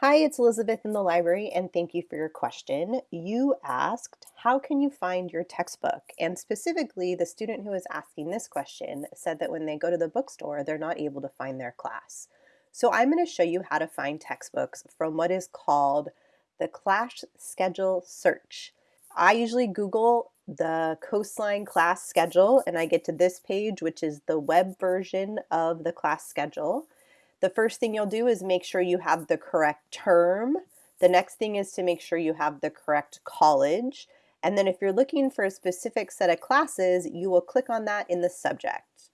Hi, it's Elizabeth in the library and thank you for your question. You asked, how can you find your textbook? And specifically, the student who is asking this question said that when they go to the bookstore, they're not able to find their class. So I'm going to show you how to find textbooks from what is called the class schedule search. I usually Google the Coastline class schedule and I get to this page, which is the web version of the class schedule. The first thing you'll do is make sure you have the correct term. The next thing is to make sure you have the correct college. And then if you're looking for a specific set of classes, you will click on that in the subject.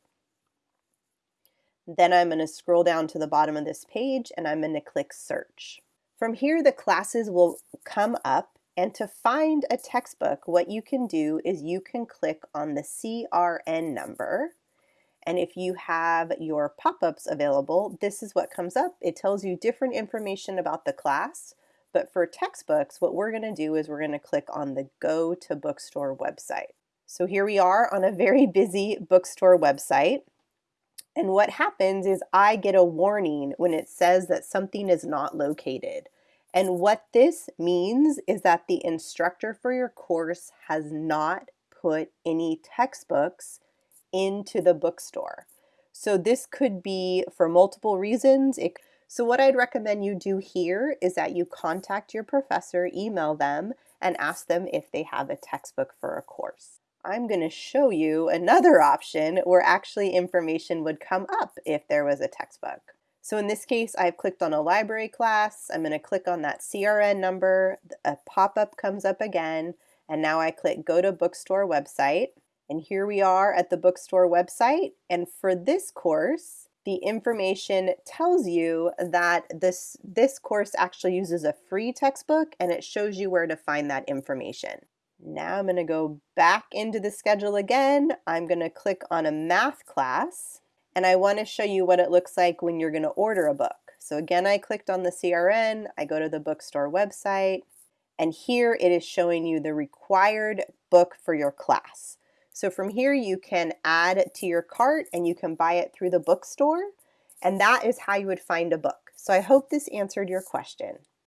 Then I'm going to scroll down to the bottom of this page and I'm going to click search. From here, the classes will come up and to find a textbook, what you can do is you can click on the CRN number and if you have your pop-ups available, this is what comes up. It tells you different information about the class. But for textbooks, what we're going to do is we're going to click on the Go to Bookstore website. So here we are on a very busy bookstore website. And what happens is I get a warning when it says that something is not located. And what this means is that the instructor for your course has not put any textbooks into the bookstore. So this could be for multiple reasons. It, so what I'd recommend you do here is that you contact your professor, email them, and ask them if they have a textbook for a course. I'm going to show you another option where actually information would come up if there was a textbook. So in this case, I've clicked on a library class. I'm going to click on that CRN number. A pop-up comes up again. And now I click Go to Bookstore website. And here we are at the bookstore website. And for this course, the information tells you that this, this course actually uses a free textbook and it shows you where to find that information. Now I'm going to go back into the schedule again. I'm going to click on a math class and I want to show you what it looks like when you're going to order a book. So again, I clicked on the CRN, I go to the bookstore website, and here it is showing you the required book for your class. So from here you can add to your cart and you can buy it through the bookstore and that is how you would find a book. So I hope this answered your question.